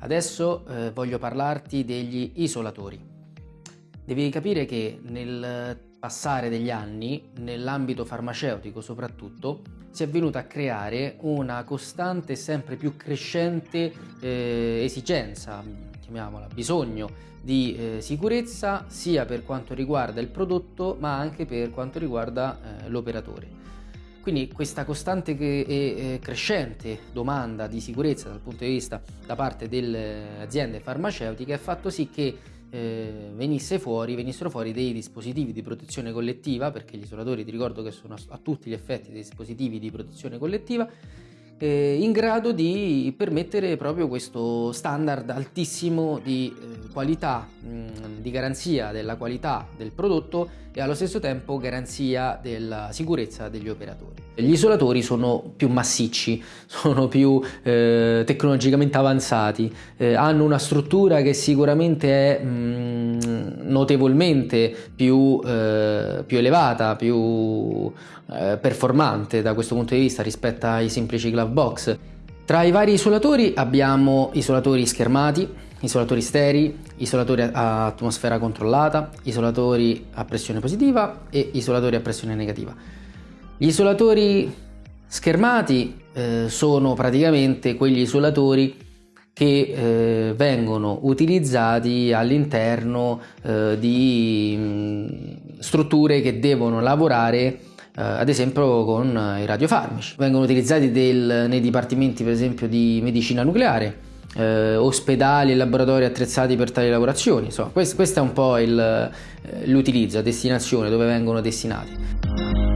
Adesso eh, voglio parlarti degli isolatori. Devi capire che nel passare degli anni, nell'ambito farmaceutico soprattutto, si è venuta a creare una costante e sempre più crescente eh, esigenza, chiamiamola, bisogno di eh, sicurezza sia per quanto riguarda il prodotto ma anche per quanto riguarda eh, l'operatore. Quindi questa costante e crescente domanda di sicurezza dal punto di vista da parte delle aziende farmaceutiche ha fatto sì che eh, venisse fuori, venissero fuori dei dispositivi di protezione collettiva, perché gli isolatori ti ricordo che sono a tutti gli effetti dei dispositivi di protezione collettiva, eh, in grado di permettere proprio questo standard altissimo di eh, qualità, mh, di garanzia della qualità del prodotto e allo stesso tempo garanzia della sicurezza degli operatori. Gli isolatori sono più massicci, sono più eh, tecnologicamente avanzati, eh, hanno una struttura che sicuramente è mh, notevolmente più, eh, più elevata, più eh, performante da questo punto di vista rispetto ai semplici glove box. Tra i vari isolatori abbiamo isolatori schermati, isolatori sterei, isolatori a atmosfera controllata, isolatori a pressione positiva e isolatori a pressione negativa. Gli isolatori schermati eh, sono praticamente quegli isolatori che eh, vengono utilizzati all'interno eh, di mh, mm, strutture che devono lavorare eh, ad esempio con i radiofarmaci. Vengono utilizzati del, nei dipartimenti per esempio di medicina nucleare, eh, ospedali e laboratori attrezzati per tali lavorazioni. Insomma, questo, questo è un po' eh, l'utilizzo, a destinazione, dove vengono destinati.